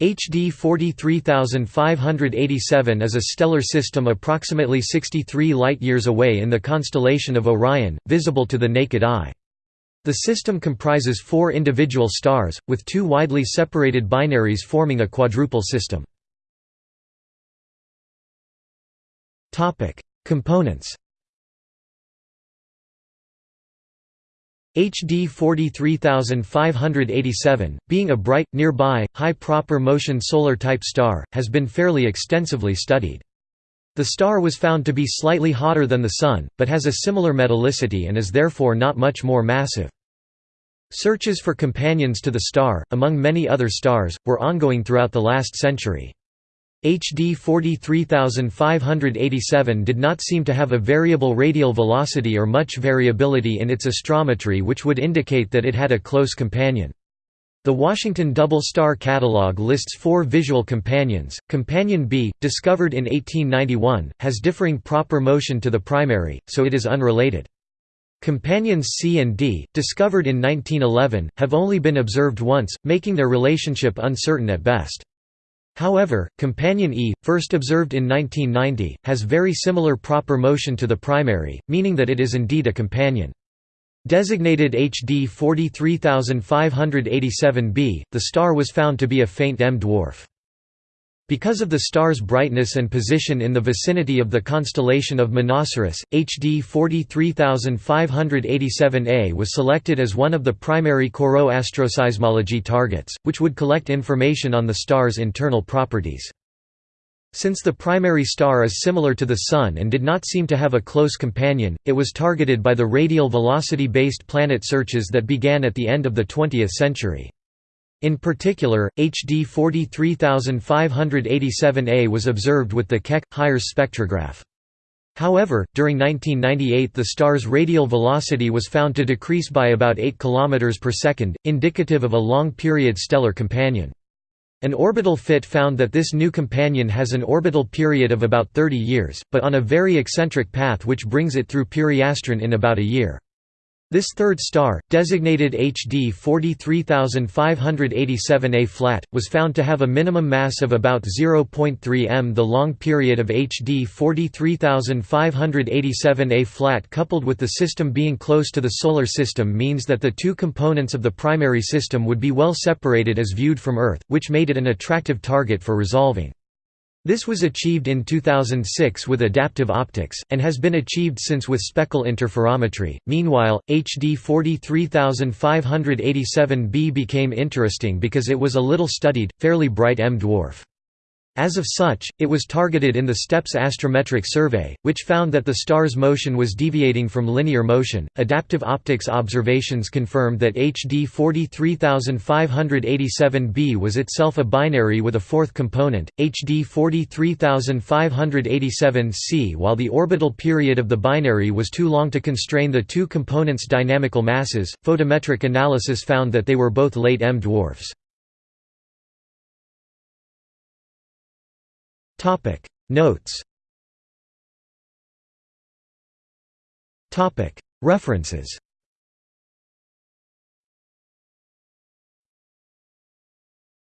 HD 43587 is a stellar system approximately 63 light-years away in the constellation of Orion, visible to the naked eye. The system comprises four individual stars, with two widely separated binaries forming a quadruple system. Components HD 43587, being a bright, nearby, high proper motion solar-type star, has been fairly extensively studied. The star was found to be slightly hotter than the Sun, but has a similar metallicity and is therefore not much more massive. Searches for companions to the star, among many other stars, were ongoing throughout the last century. HD 43587 did not seem to have a variable radial velocity or much variability in its astrometry which would indicate that it had a close companion. The Washington Double Star Catalog lists four visual companions. Companion B, discovered in 1891, has differing proper motion to the primary, so it is unrelated. Companions C and D, discovered in 1911, have only been observed once, making their relationship uncertain at best. However, companion E, first observed in 1990, has very similar proper motion to the primary, meaning that it is indeed a companion. Designated HD 43587b, the star was found to be a faint M dwarf. Because of the star's brightness and position in the vicinity of the constellation of Monoceros, HD 43587A was selected as one of the primary CoRoT asteroseismology targets, which would collect information on the star's internal properties. Since the primary star is similar to the Sun and did not seem to have a close companion, it was targeted by the radial velocity-based planet searches that began at the end of the 20th century. In particular, HD 43587A was observed with the Keck HIRES spectrograph. However, during 1998 the star's radial velocity was found to decrease by about 8 km per second, indicative of a long-period stellar companion. An orbital fit found that this new companion has an orbital period of about 30 years, but on a very eccentric path which brings it through Periastron in about a year. This third star, designated HD 43587A flat, was found to have a minimum mass of about 0.3 m. The long period of HD 43587A flat coupled with the system being close to the Solar System means that the two components of the primary system would be well separated as viewed from Earth, which made it an attractive target for resolving. This was achieved in 2006 with adaptive optics, and has been achieved since with speckle interferometry. Meanwhile, HD 43587b became interesting because it was a little studied, fairly bright M dwarf. As of such, it was targeted in the STEPS astrometric survey, which found that the star's motion was deviating from linear motion. Adaptive optics observations confirmed that HD 43587b was itself a binary with a fourth component, HD 43587c. While the orbital period of the binary was too long to constrain the two components' dynamical masses, photometric analysis found that they were both late M dwarfs. Topic. Notes. Topic. References